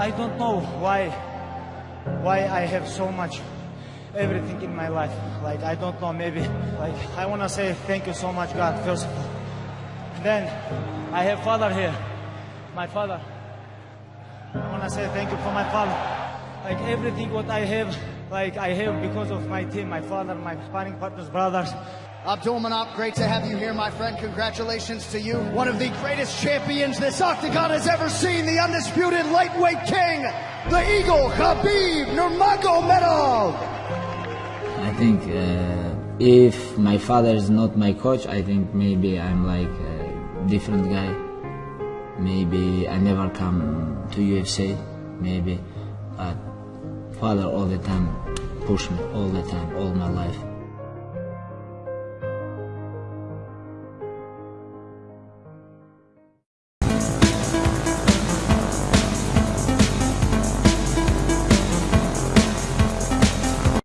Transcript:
I don't know why why I have so much everything in my life. Like I don't know, maybe like I wanna say thank you so much, God, first of all. Then I have father here. My father. I wanna say thank you for my father. Like everything what I have, like I have because of my team, my father, my sparring partners, brothers. Abdul Manap, great to have you here, my friend. Congratulations to you. One of the greatest champions this octagon has ever seen, the undisputed lightweight king, the Eagle, Khabib Nurmagomedov. I think uh, if my father is not my coach, I think maybe I'm like a different guy. Maybe I never come to UFC, maybe. But father all the time pushed me, all the time, all my life.